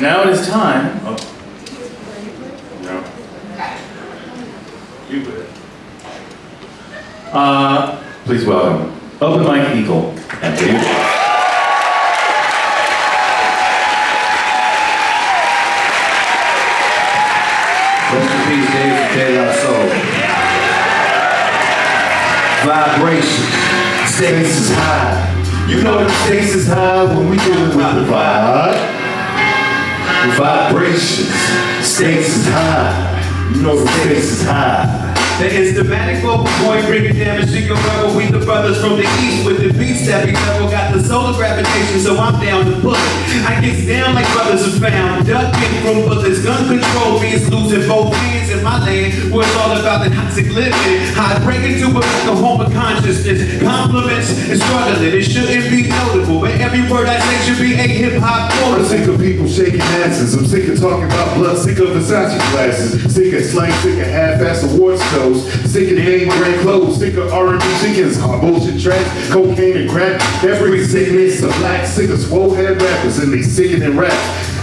Now it is time. Oh. No. You would. Uh, please welcome Open Mike Eagle and Peter. Rest in Dave De La Soul. Vibration. Stakes is high. You know the stakes is high when we dealing with the vibe. Vibrations. Stakes is high. You know the stakes is high. The instamatic vocal boy bringing damage to your rebel. We the brothers from the east with the beats that we level. Got the solar gravitation, so I'm down to pull it. I get down like brothers are found. Ducking from bullets, gun control means losing both hands in my land. Where it's all about the toxic living. How I break into it like a home of consciousness. Compliments and struggling. It shouldn't be notable, but every word I say should be a hip hop I'm sick of people shaking asses. I'm sick of talking about blood. Sick of Versace glasses. Sick of slang. Sick of half-ass awards shows. Sick of the name brand clothes. Sick of R&B chickens. Hot bullshit tracks. Cocaine and crack. Brings sickness to black. Sick of swole head rappers and they sickening rap.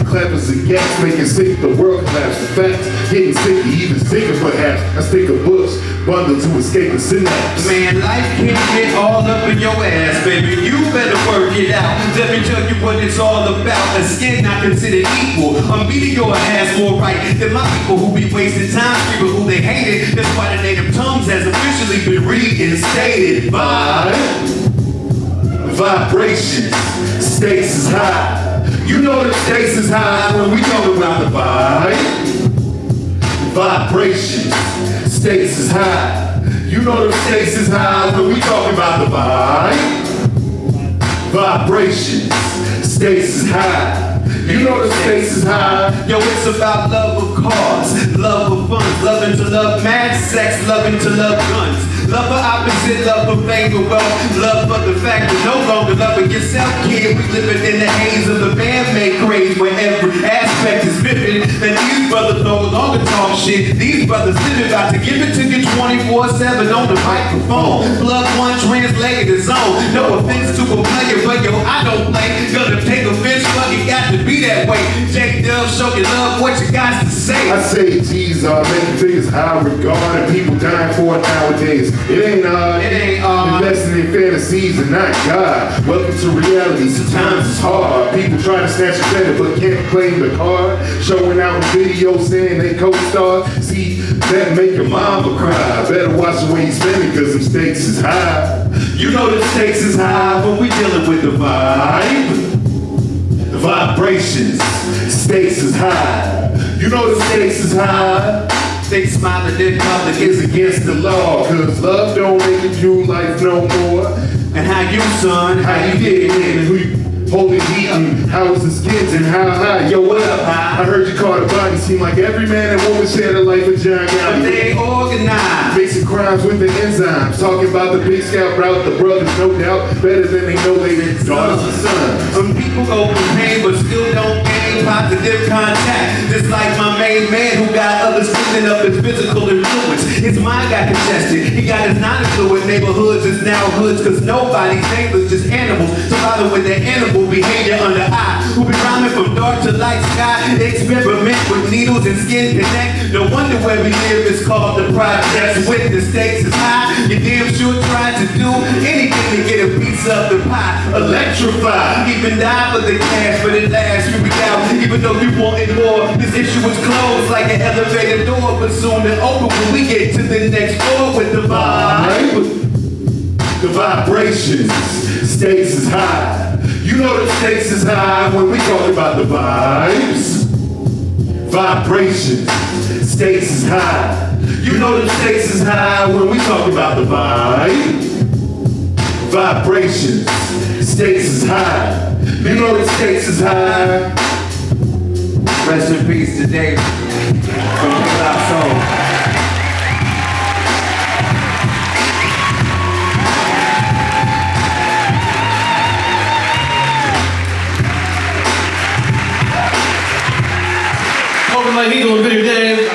Clappers and gaps making sick the world collapse. The facts getting sick, even sicker perhaps. I stick a bush bundle to escape the synapse. Man, life can get all up in your ass, baby. You better work it out. Let me tell you what it's all about. A skin not considered equal. I'm beating your ass more right than my people who be wasting time, people who they hated. That's why the native tongues has officially been reinstated. by Vibrations, stakes is high. You know the stakes is high when we talk about the vibe. Vibrations, stakes is high. You know the stakes is high when we talk about the vibe. Vibrations, stakes is high. You know the stakes is high. Yo, it's about love of cars, love of fun, loving to love mad sex, loving to love guns. Love for opposite, love for fame and wealth, love for the fact that no longer loving yourself, kid. We living in the haze of the bandmate craze where every aspect is vivid. And these brothers no longer talk shit. These brothers living about to give it to you 24-7 on the microphone. Blood one translated his own. No offense to a player, say. I say G's are making figures high regard and people dying for it nowadays. It ain't uh, It ain't odd. Investing in fantasies and not God. Welcome to reality. Sometimes it's hard. People try to snatch a better but can't claim the card. Showing out in videos saying they co-star. See, that make your mama cry. Better watch the way you spend it cause them stakes is high. You know the stakes is high, but we dealing with the vibe. The vibrations, stakes is high. You know the stakes is high. They smiling, then public is against the law, cause love don't make it you life no more. And how you, son? How you in and who you how is the skins and how high? Yo, what up? High. I heard you call the body seem like every man and woman share the life of John But they ain't organized. Basic crimes with the enzymes. Talking about the big scout route, the brothers no doubt better than they know they daughters and sons. Some people go through pain, but still don't gain positive contact. Just like my main man who got others cleaning up his physical influence. His mind got congested. He got his non-affluent neighborhoods is now hoods, cause nobody's neighbors, just animals. Surviving with their animal behavior under Who be rhyming from dark to light sky. Experiment with needles and skin connect. No wonder where we live is called the projects. With the stakes is high. You damn sure try to do anything to get a piece of the pie. Electrify. Even die for the cash, but it lasts. You be out, even though you wanted more. This issue is closed like an elevator door, but soon it open when we get to the next floor with the vibe. The vibrations, stakes is high. You know the stakes is high when we talk about the vibes. Vibrations, stakes is high. You know the stakes is high when we talk about the vibe. Vibrations, stakes is high. You know the stakes is high. Rest in peace to Dave from Soul. my needle video game.